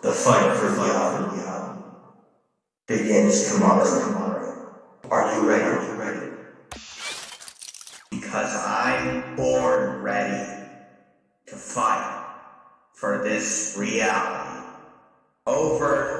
The fight for reality begins tomorrow. Are you ready? Are you ready? Because I'm born ready to fight for this reality. Over.